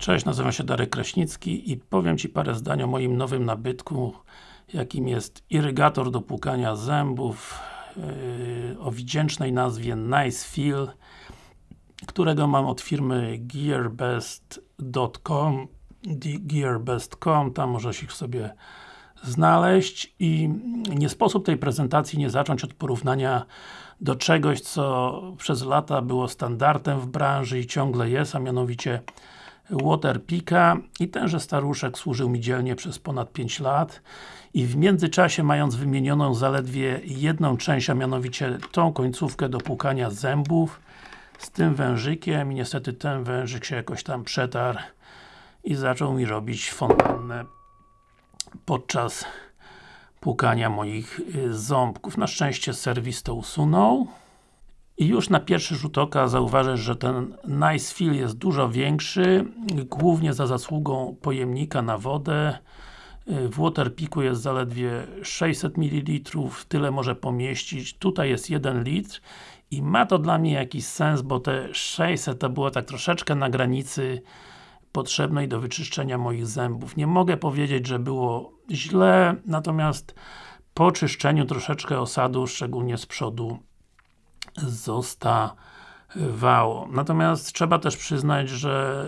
Cześć, nazywam się Darek Kraśnicki i powiem Ci parę zdań o moim nowym nabytku jakim jest irygator do płukania zębów yy, o wdzięcznej nazwie Nice Feel którego mam od firmy gearbest.com gearbest.com, tam możesz ich sobie znaleźć i nie sposób tej prezentacji nie zacząć od porównania do czegoś, co przez lata było standardem w branży i ciągle jest, a mianowicie Waterpika i tenże staruszek służył mi dzielnie przez ponad 5 lat i w międzyczasie mając wymienioną zaledwie jedną część, a mianowicie tą końcówkę do płukania zębów z tym wężykiem i niestety ten wężyk się jakoś tam przetarł i zaczął mi robić fontannę podczas płukania moich y, ząbków. Na szczęście serwis to usunął. I już na pierwszy rzut oka zauważysz, że ten Nice Fill jest dużo większy, głównie za zasługą pojemnika na wodę. W Waterpiku jest zaledwie 600 ml, tyle może pomieścić. Tutaj jest 1 litr i ma to dla mnie jakiś sens, bo te 600 to było tak troszeczkę na granicy potrzebnej do wyczyszczenia moich zębów. Nie mogę powiedzieć, że było źle, natomiast po czyszczeniu troszeczkę osadu, szczególnie z przodu zostawało. Natomiast trzeba też przyznać, że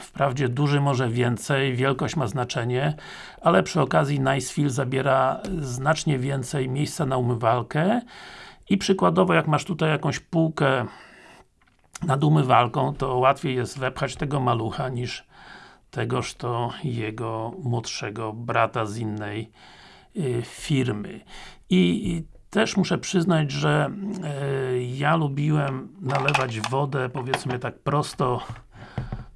wprawdzie duży może więcej, wielkość ma znaczenie, ale przy okazji Nicefield zabiera znacznie więcej miejsca na umywalkę i przykładowo jak masz tutaj jakąś półkę nad umywalką, to łatwiej jest wepchać tego malucha niż tegoż to jego młodszego brata z innej y, firmy. I też muszę przyznać, że e, ja lubiłem nalewać wodę, powiedzmy tak prosto.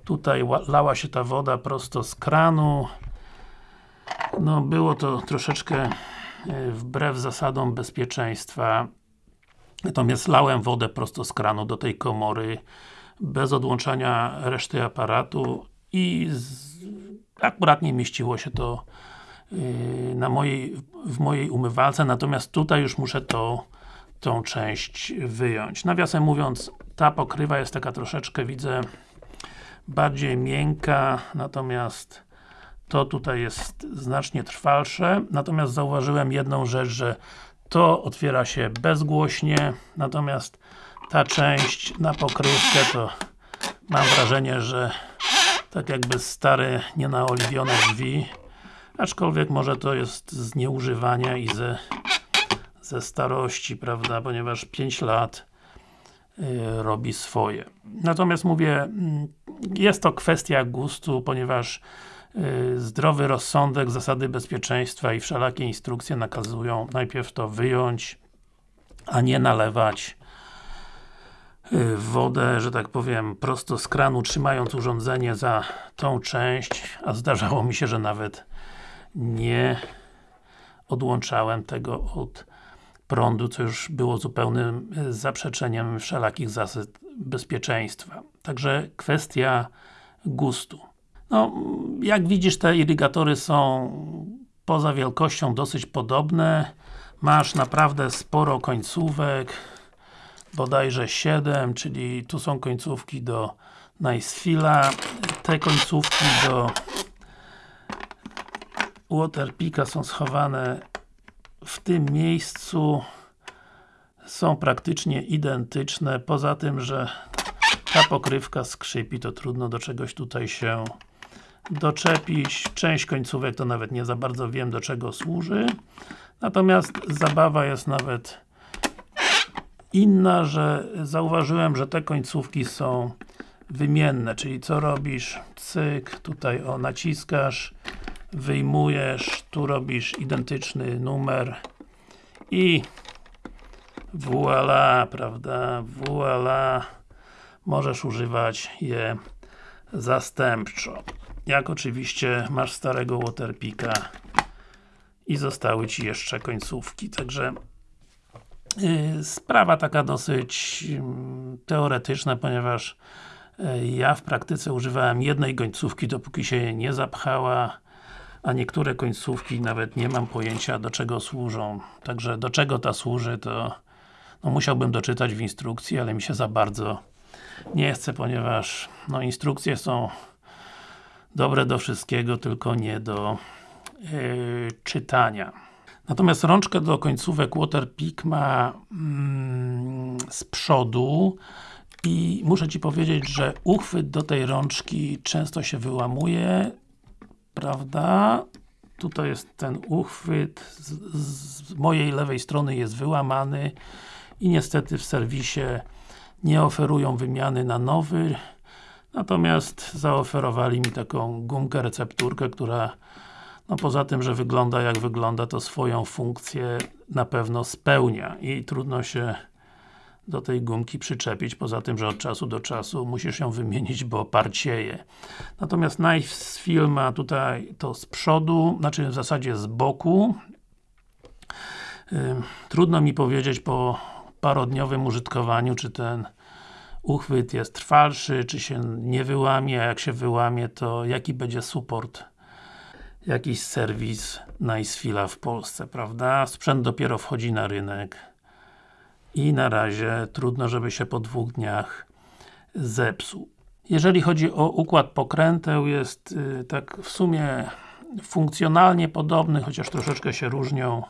Tutaj lała się ta woda prosto z kranu. No było to troszeczkę e, wbrew zasadom bezpieczeństwa. Natomiast lałem wodę prosto z kranu do tej komory bez odłączania reszty aparatu i z, akurat nie mieściło się to Yy, na mojej, w mojej umywalce, natomiast tutaj już muszę to, tą część wyjąć. Nawiasem mówiąc, ta pokrywa jest taka troszeczkę, widzę, bardziej miękka, natomiast to tutaj jest znacznie trwalsze, natomiast zauważyłem jedną rzecz, że to otwiera się bezgłośnie, natomiast ta część na pokrywkę to mam wrażenie, że tak jakby stare, nienaoliwione drzwi Aczkolwiek może to jest z nieużywania i ze, ze starości, prawda, ponieważ 5 lat y, robi swoje. Natomiast mówię, mm, jest to kwestia gustu, ponieważ y, zdrowy rozsądek, zasady bezpieczeństwa i wszelakie instrukcje nakazują najpierw to wyjąć, a nie nalewać y, wodę, że tak powiem, prosto z kranu, trzymając urządzenie za tą część, a zdarzało mi się, że nawet nie odłączałem tego od prądu, co już było zupełnym e, zaprzeczeniem wszelakich zasad bezpieczeństwa. Także kwestia gustu. No, jak widzisz te irygatory są poza wielkością dosyć podobne. Masz naprawdę sporo końcówek, bodajże 7, czyli tu są końcówki do Nicefila, te końcówki do Waterpika są schowane w tym miejscu są praktycznie identyczne, poza tym, że ta pokrywka skrzypi, to trudno do czegoś tutaj się doczepić. Część końcówek to nawet nie za bardzo wiem do czego służy. Natomiast zabawa jest nawet inna, że zauważyłem, że te końcówki są wymienne, czyli co robisz? Cyk, tutaj o naciskasz wyjmujesz, tu robisz identyczny numer i voila, prawda, voila. Możesz używać je zastępczo. Jak oczywiście masz starego Waterpika i zostały Ci jeszcze końcówki, także yy, sprawa taka dosyć yy, teoretyczna, ponieważ yy, ja w praktyce używałem jednej końcówki, dopóki się nie zapchała a niektóre końcówki nawet nie mam pojęcia do czego służą. Także do czego ta służy to no musiałbym doczytać w instrukcji, ale mi się za bardzo nie chce, ponieważ no instrukcje są dobre do wszystkiego, tylko nie do yy, czytania. Natomiast rączkę do końcówek Waterpik ma mm, z przodu i muszę Ci powiedzieć, że uchwyt do tej rączki często się wyłamuje, prawda? Tutaj jest ten uchwyt, z, z mojej lewej strony jest wyłamany i niestety w serwisie nie oferują wymiany na nowy, natomiast zaoferowali mi taką gumkę, recepturkę, która no poza tym, że wygląda jak wygląda, to swoją funkcję na pewno spełnia i trudno się do tej gumki przyczepić, poza tym, że od czasu do czasu musisz ją wymienić, bo parcieje. Natomiast Nice Film ma tutaj to z przodu, znaczy w zasadzie z boku. Trudno mi powiedzieć po parodniowym użytkowaniu, czy ten uchwyt jest trwalszy, czy się nie wyłamie, a jak się wyłamie, to jaki będzie support jakiś serwis Nicefila w Polsce, prawda? Sprzęt dopiero wchodzi na rynek i na razie trudno, żeby się po dwóch dniach zepsuł. Jeżeli chodzi o układ pokręteł, jest y, tak w sumie funkcjonalnie podobny, chociaż troszeczkę się różnią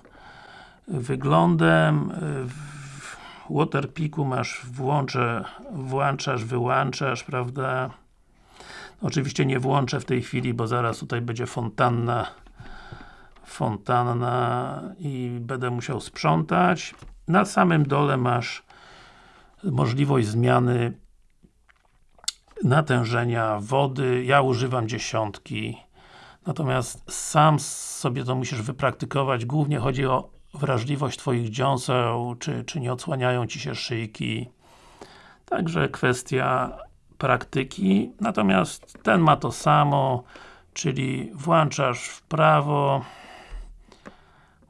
wyglądem. W Waterpiku masz włącze, włączasz, wyłączasz, prawda? Oczywiście nie włączę w tej chwili, bo zaraz tutaj będzie fontanna fontanna i będę musiał sprzątać. Na samym dole masz możliwość zmiany natężenia wody. Ja używam dziesiątki. Natomiast sam sobie to musisz wypraktykować. Głównie chodzi o wrażliwość Twoich dziąseł, czy, czy nie odsłaniają Ci się szyjki. Także kwestia praktyki. Natomiast ten ma to samo, czyli włączasz w prawo,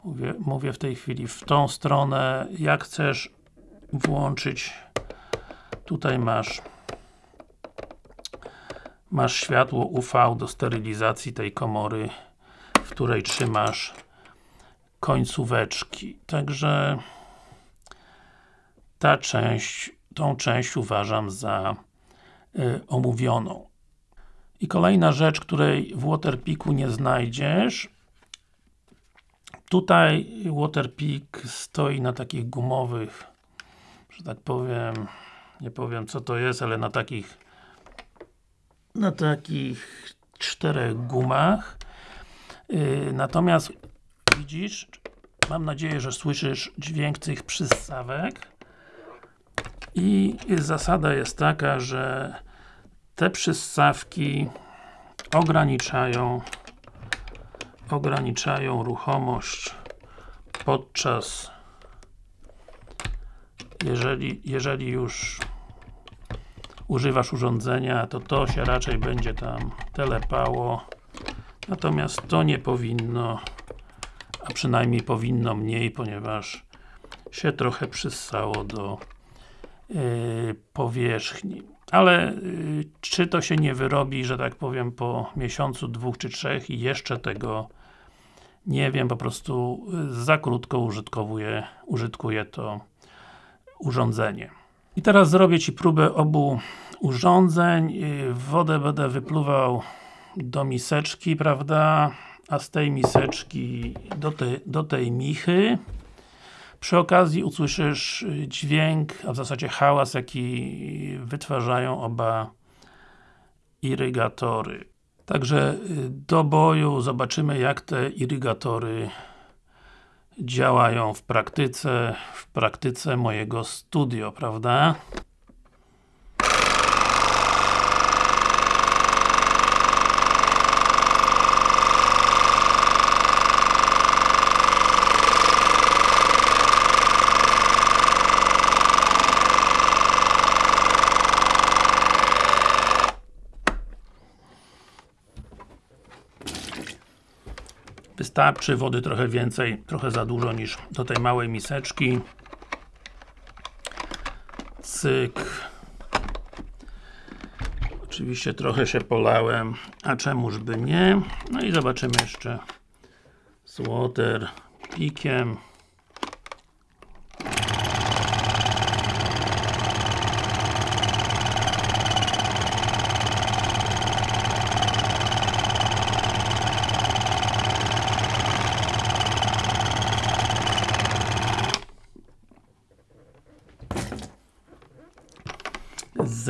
mówię, mówię w tej chwili w tą stronę, jak chcesz włączyć tutaj masz masz światło UV do sterylizacji tej komory, w której trzymasz końcóweczki. Także ta część, tą część uważam za y, omówioną. I kolejna rzecz, której w Waterpiku nie znajdziesz, Tutaj Waterpik stoi na takich gumowych, że tak powiem, nie powiem co to jest, ale na takich na takich czterech gumach. Yy, natomiast widzisz, mam nadzieję, że słyszysz dźwięk tych przystawek i zasada jest taka, że te przystawki ograniczają ograniczają ruchomość podczas jeżeli, jeżeli już używasz urządzenia, to to się raczej będzie tam telepało. Natomiast to nie powinno a przynajmniej powinno mniej, ponieważ się trochę przyssało do yy, powierzchni. Ale yy, czy to się nie wyrobi, że tak powiem po miesiącu, dwóch czy trzech i jeszcze tego nie wiem, po prostu y, za krótko użytkowuję, użytkuję to urządzenie. I teraz zrobię Ci próbę obu urządzeń. Y, wodę będę wypluwał do miseczki, prawda? A z tej miseczki do, te, do tej michy. Przy okazji usłyszysz y, dźwięk, a w zasadzie hałas, jaki wytwarzają oba irygatory. Także y, do boju zobaczymy jak te irygatory działają w praktyce, w praktyce mojego studio, prawda? Wystarczy wody trochę więcej, trochę za dużo niż do tej małej miseczki. Cyk. Oczywiście trochę się polałem, a czemuż by nie. No i zobaczymy jeszcze z water pikiem.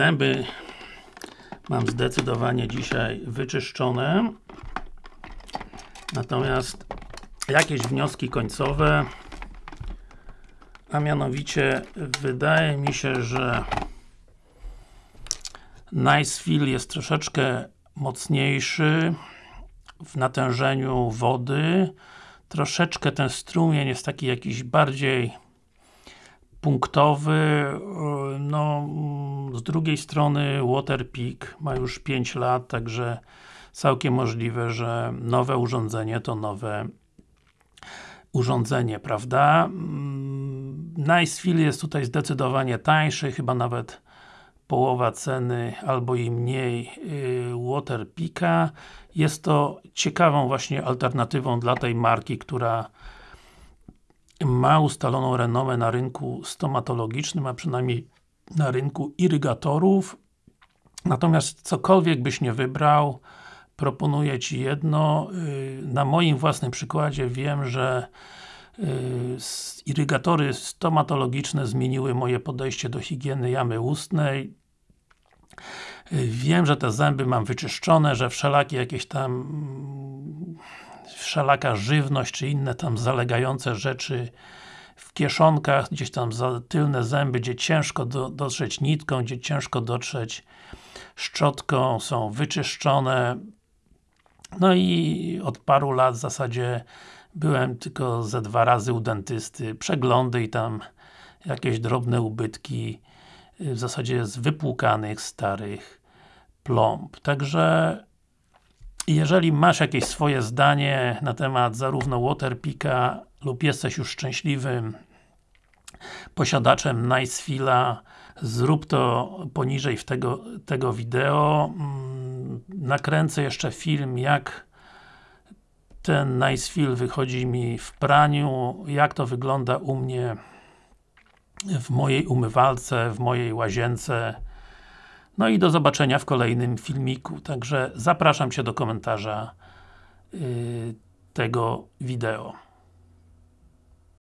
Zęby mam zdecydowanie dzisiaj wyczyszczone. Natomiast jakieś wnioski końcowe a mianowicie wydaje mi się, że Nice Feel jest troszeczkę mocniejszy w natężeniu wody. Troszeczkę ten strumień jest taki jakiś bardziej punktowy. No, z drugiej strony Waterpeak ma już 5 lat, także całkiem możliwe, że nowe urządzenie to nowe urządzenie, prawda? Mm, Nicefield jest tutaj zdecydowanie tańszy, chyba nawet połowa ceny, albo i mniej yy, Waterpika. Jest to ciekawą właśnie alternatywą dla tej marki, która ma ustaloną renomę na rynku stomatologicznym, a przynajmniej na rynku irygatorów. Natomiast cokolwiek byś nie wybrał, proponuję Ci jedno. Y, na moim własnym przykładzie wiem, że y, irygatory stomatologiczne zmieniły moje podejście do higieny jamy ustnej. Y, wiem, że te zęby mam wyczyszczone, że wszelakie jakieś tam wszelaka żywność, czy inne tam zalegające rzeczy w kieszonkach, gdzieś tam za tylne zęby, gdzie ciężko do, dotrzeć nitką, gdzie ciężko dotrzeć szczotką, są wyczyszczone. No i od paru lat w zasadzie byłem tylko ze dwa razy u dentysty, przeglądy i tam jakieś drobne ubytki w zasadzie z wypłukanych starych plomb. Także jeżeli masz jakieś swoje zdanie na temat zarówno Waterpika lub jesteś już szczęśliwym posiadaczem Nicefila, zrób to poniżej w tego, tego wideo. Mm, nakręcę jeszcze film, jak ten Nicefil wychodzi mi w praniu, jak to wygląda u mnie w mojej umywalce, w mojej łazience. No i do zobaczenia w kolejnym filmiku. Także zapraszam Cię do komentarza yy, tego wideo.